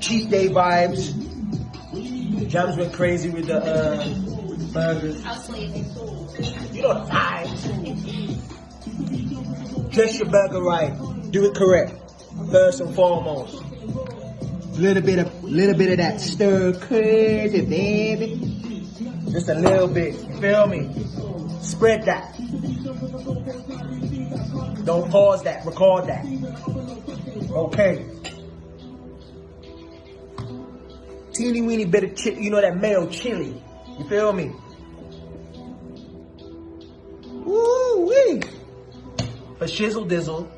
cheat day vibes. Jams went crazy with the uh, burgers. I was sleeping. You know the vibes. Dress your burger right. Do it correct. First and foremost. Little bit of little bit of that stir crazy, baby. Just a little bit. Feel me? Spread that. Don't pause that. Record that. Okay. Teeny weeny bit of chili. You know that mayo chili. You feel me? Woo wee. A shizzle dizzle.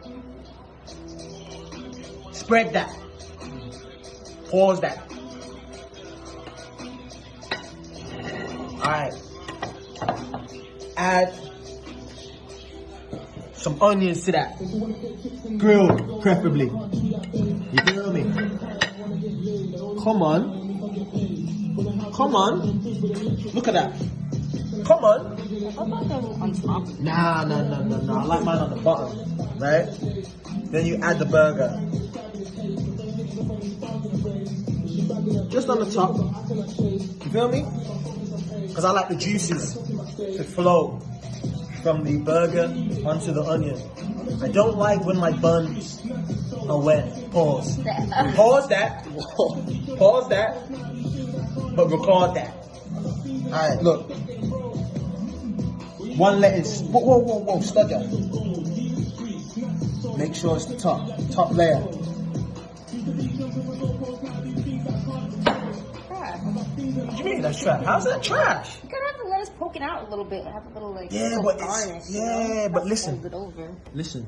Spread that. Pause that. Alright. Add some onions to that. Grilled, preferably. You feel me? Come on. Come on. Look at that. Come on. On top? Nah, nah, nah, nah, nah. I like mine on the bottom, right? Then you add the burger. Just on the top. You feel me? Because I like the juices to flow from the burger onto the onion. I don't like when my buns are wet. Pause. Pause that. Pause that. But record that. Alright, look. One lettuce. Whoa, whoa, whoa, whoa, stutter. Make sure it's the top, top layer. What do you mean that's trash? How's that trash? You gotta have the lettuce poking out a little bit. Have a little like Yeah, little but garnish. yeah, you know? but listen. Fold it over. Listen.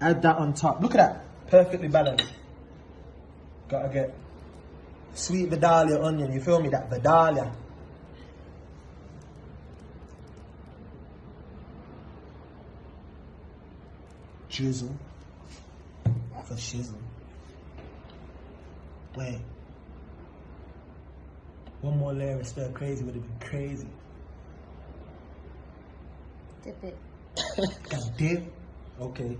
Add that on top. Look at that. Perfectly balanced. Gotta get sweet Vidalia onion. You feel me? That Vidalia. Drizzle. For shizzle. Wait. One more layer of stir crazy would have been crazy. Dip it. Dip. Okay.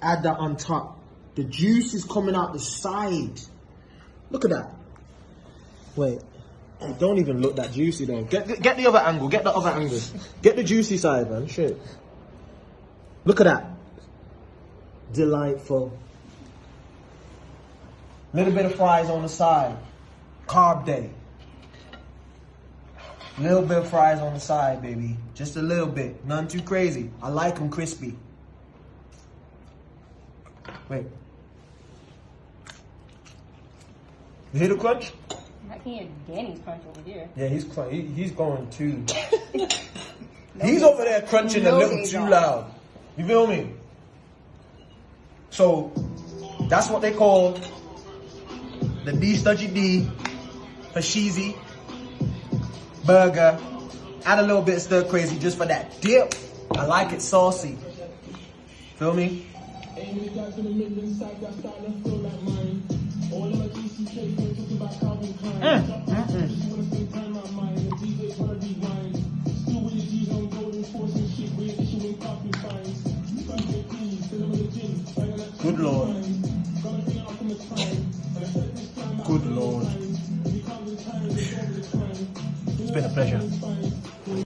Add that on top. The juice is coming out the side. Look at that. Wait. Don't even look that juicy though. Get, get get the other angle. Get the other angle. Get the juicy side, man. Shit. Look at that. Delightful. Little bit of fries on the side. Carb day. Little bit of fries on the side, baby. Just a little bit. None too crazy. I like them crispy. Wait. You hear the crunch? I can hear Danny's crunch over here. Yeah, he's crunch. He, he's going too. he's over there crunching a little too loud. You feel me? So that's what they call the D Studgy D Hashizi burger. Add a little bit stir crazy just for that dip. I like it saucy. Feel me? Good Lord. Good Lord been a pleasure.